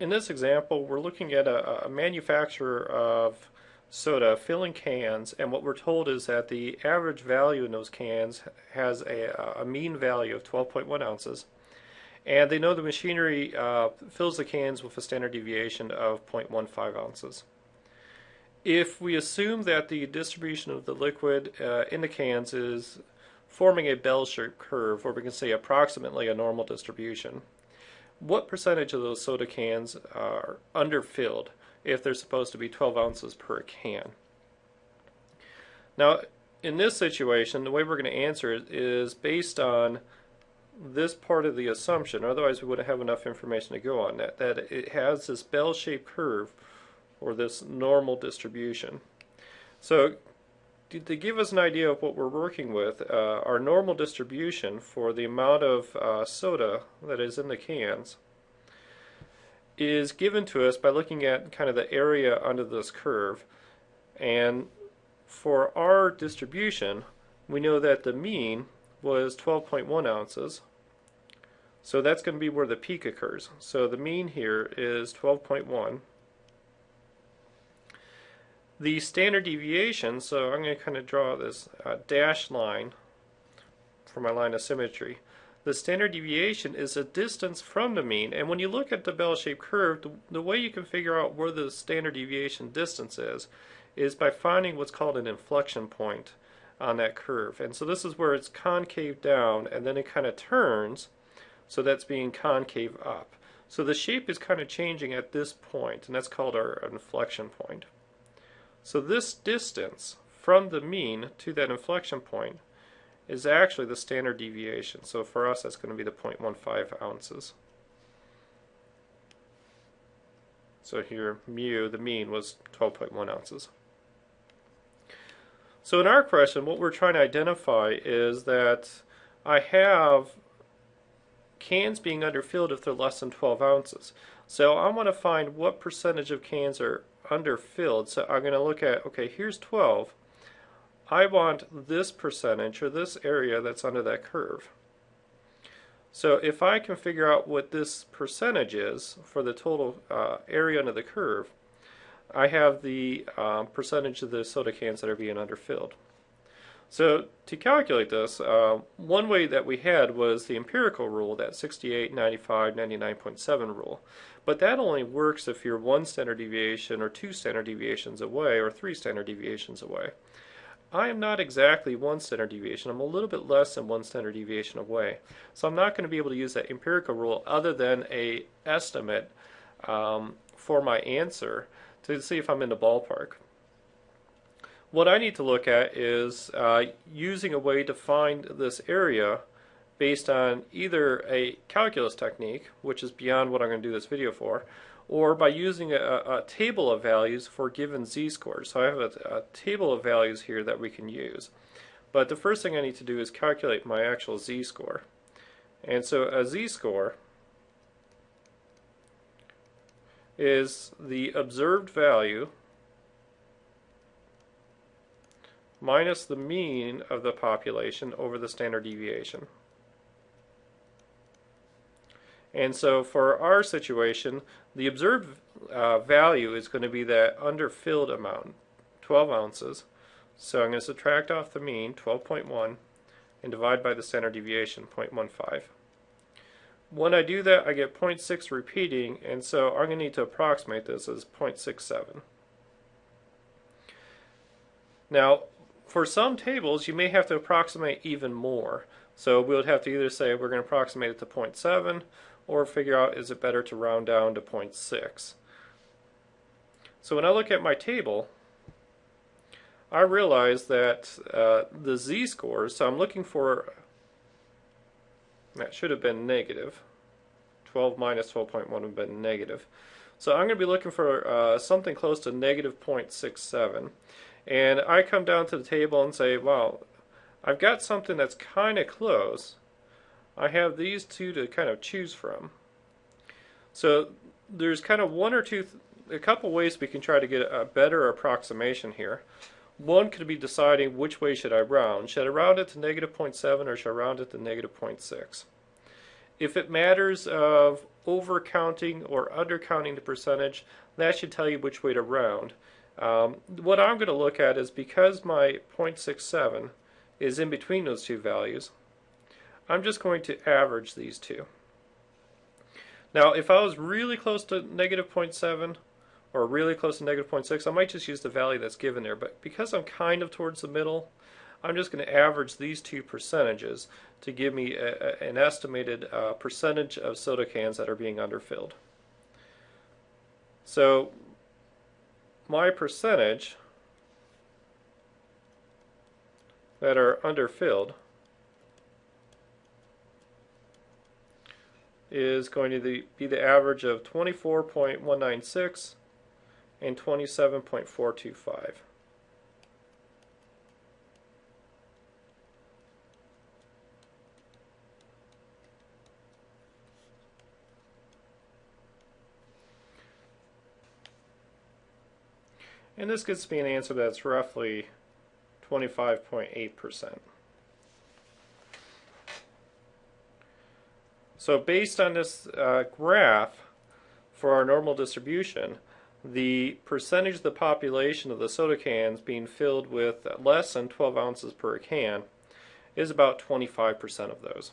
in this example, we're looking at a, a manufacturer of soda filling cans, and what we're told is that the average value in those cans has a, a mean value of 12.1 ounces. And they know the machinery uh, fills the cans with a standard deviation of 0.15 ounces. If we assume that the distribution of the liquid uh, in the cans is forming a bell-shaped curve, or we can say approximately a normal distribution, what percentage of those soda cans are underfilled if they're supposed to be 12 ounces per can? Now, in this situation, the way we're going to answer it is based on this part of the assumption, otherwise we wouldn't have enough information to go on that, that it has this bell-shaped curve or this normal distribution. So to give us an idea of what we're working with, uh, our normal distribution for the amount of uh, soda that is in the cans is given to us by looking at kind of the area under this curve. And for our distribution, we know that the mean was 12.1 ounces. So that's going to be where the peak occurs. So the mean here is 12.1. The standard deviation, so I'm going to kind of draw this uh, dashed line for my line of symmetry. The standard deviation is a distance from the mean, and when you look at the bell-shaped curve, the, the way you can figure out where the standard deviation distance is, is by finding what's called an inflection point on that curve. And so this is where it's concave down, and then it kind of turns, so that's being concave up. So the shape is kind of changing at this point, and that's called our inflection point. So this distance from the mean to that inflection point is actually the standard deviation. So for us, that's going to be the 0.15 ounces. So here, mu, the mean, was 12.1 ounces. So in our question, what we're trying to identify is that I have cans being underfilled if they're less than 12 ounces. So I want to find what percentage of cans are underfilled. So I'm going to look at, okay, here's 12. I want this percentage or this area that's under that curve. So if I can figure out what this percentage is for the total uh, area under the curve, I have the um, percentage of the soda cans that are being underfilled. So to calculate this, uh, one way that we had was the empirical rule, that 68, 95, 99.7 rule. But that only works if you're one standard deviation or two standard deviations away or three standard deviations away. I am not exactly one standard deviation. I'm a little bit less than one standard deviation away. So I'm not going to be able to use that empirical rule other than a estimate um, for my answer to see if I'm in the ballpark. What I need to look at is uh, using a way to find this area based on either a calculus technique, which is beyond what I'm going to do this video for, or by using a, a table of values for given z-scores. So I have a, a table of values here that we can use. But the first thing I need to do is calculate my actual z-score. And so a z-score is the observed value minus the mean of the population over the standard deviation. And so for our situation, the observed uh, value is going to be that underfilled amount, 12 ounces. So I'm going to subtract off the mean, 12.1, and divide by the standard deviation, 0.15. When I do that, I get 0.6 repeating, and so I'm going to need to approximate this as 0.67. Now, for some tables, you may have to approximate even more. So we would have to either say we're going to approximate it to 0.7 or figure out is it better to round down to 0.6. So when I look at my table, I realize that uh, the z-scores, so I'm looking for, that should have been 12 minus 12.1 would have been negative. So I'm going to be looking for uh, something close to negative 0.67. And I come down to the table and say, well, I've got something that's kind of close. I have these two to kind of choose from. So there's kind of one or two, a couple ways we can try to get a better approximation here. One could be deciding which way should I round. Should I round it to negative 0.7 or should I round it to negative 0.6? If it matters of overcounting or undercounting the percentage, that should tell you which way to round. Um, what I'm going to look at is because my 0.67 is in between those two values, I'm just going to average these two. Now, if I was really close to negative 0.7 or really close to negative 0.6, I might just use the value that's given there. But because I'm kind of towards the middle, I'm just going to average these two percentages to give me a, a, an estimated uh, percentage of soda cans that are being underfilled. So my percentage that are underfilled is going to be the average of 24.196 and 27.425. And this gives me an answer that's roughly 25.8%. So based on this uh, graph for our normal distribution, the percentage of the population of the soda cans being filled with less than 12 ounces per can is about 25% of those.